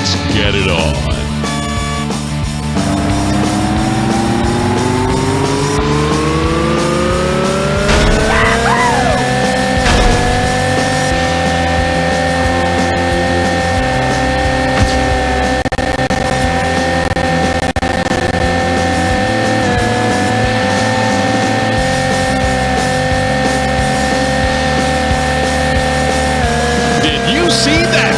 Let's get it on. Did you see that?